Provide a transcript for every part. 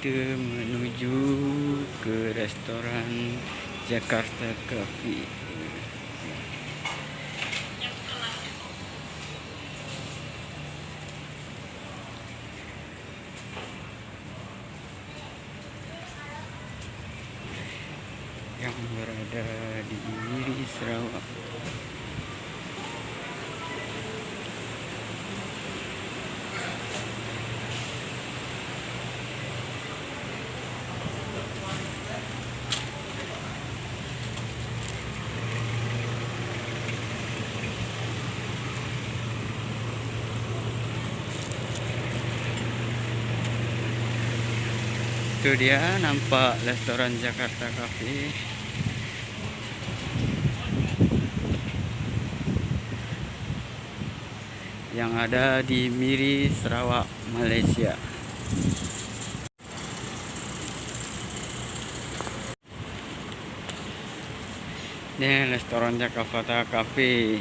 kita menuju ke restoran Jakarta Coffee. Yang berada di Sarawak itu dia nampak restoran Jakarta Cafe. Yang ada di Miri Sarawak Malaysia. Ini restoran Jakarta Cafe.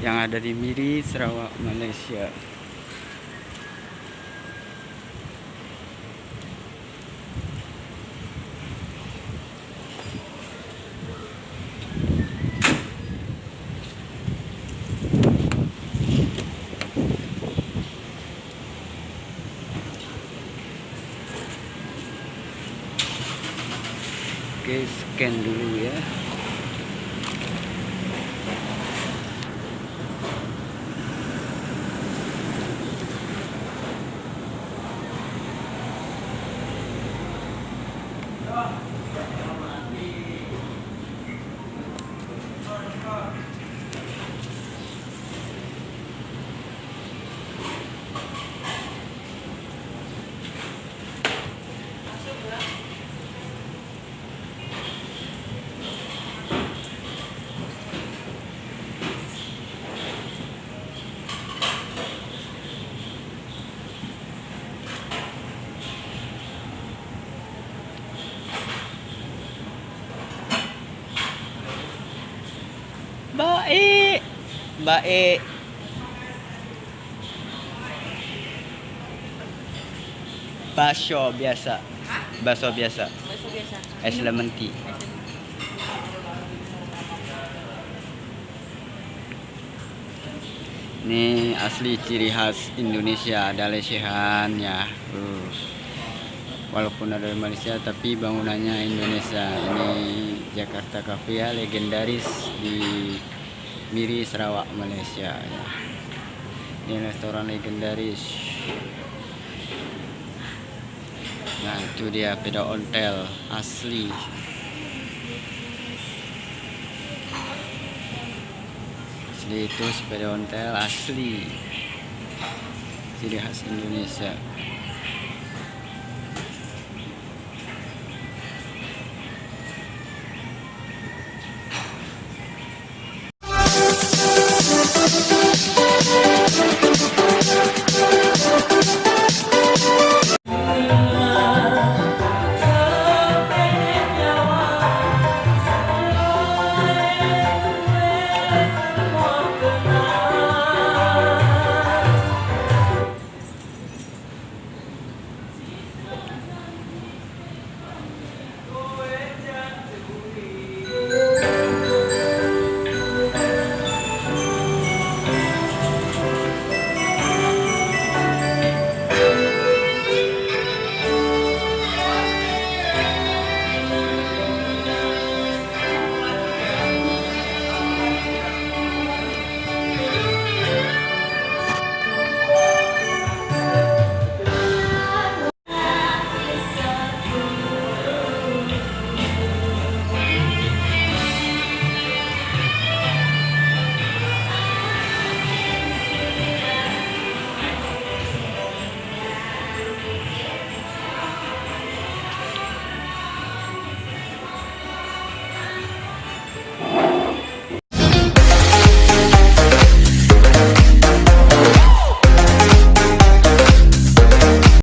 Yang ada di Miri Sarawak Malaysia Oke, scan dulu ya. Bakso biasa. Bakso biasa. Bakso biasa. Es lemon tea. Ini asli ciri khas Indonesia ada lesehan ya. Uh. Walaupun ada di Malaysia tapi bangunannya Indonesia. Ini Jakarta Cafe ya legendaris di Miri Sarawak Malaysia ya. Ini restoran legendaris. Nah itu dia peda ontel asli. Asli itu sepeda ontel asli. Ciri khas Indonesia.